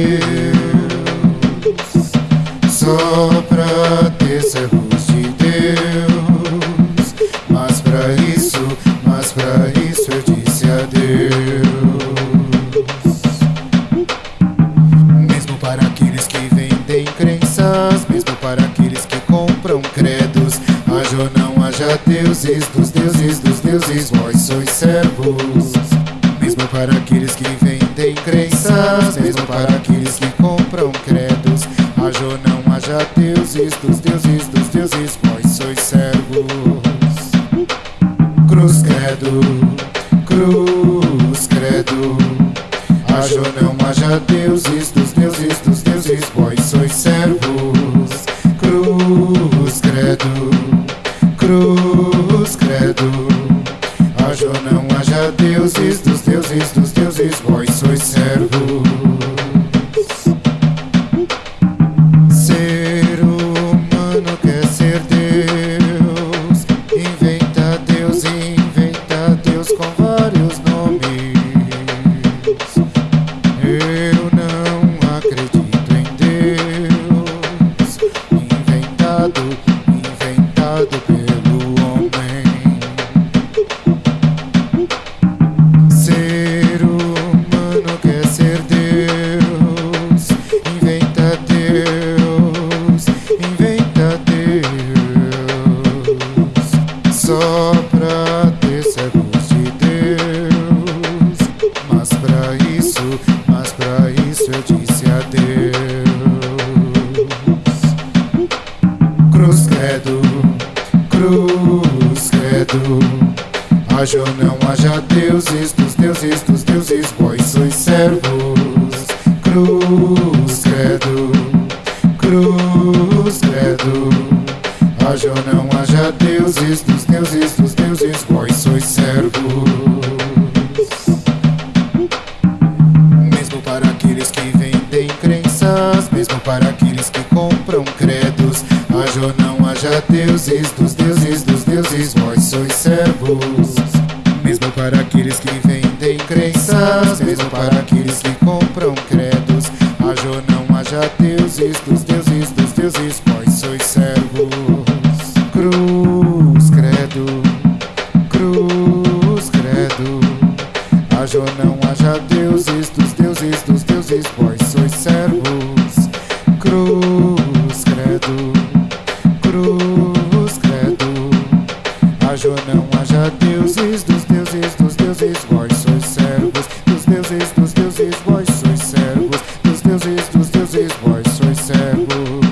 Deus. Só pra ter servos de Deus. Mas pra isso, mas pra isso eu disse a Deus. Mesmo para aqueles que vendem crenças Mesmo para aqueles que compram credos Haja ou não haja deuses dos deuses dos deuses Vós sois servos. Mesmo para aqueles que vendem crenças Mesmo para deuses, dos deuses, dos deuses, vós sois servos. Cruz credo, cruz credo. Haja ou não haja deuses, dos deuses, dos deuses, vós sois servos. Só pra ter servos de Deus. Mas pra isso, mas pra isso eu disse adeus. Cruz credo, cruz credo. Haja ou não haja deuses, dos deuses, dos deuses, vós sois servos. Cruz credo, cruz credo. Haja ou não haja deuses, dos deuses, dos deuses, vós sois servos. Mesmo para aqueles que vendem crenças, mesmo para aqueles que compram credos. Haja ou não haja deuses, dos deuses, dos deuses, vós sois servos. Mesmo para aqueles que vendem crenças, mesmo para aqueles que compram credos. Haja ou não haja deuses, dos deuses, dos deuses, vós sois servos. Não haja deuses, dos deuses, dos deuses, vós sois servos. Dos deuses, dos deuses, vós sois servos. Dos deuses, dos deuses, vós sois servos.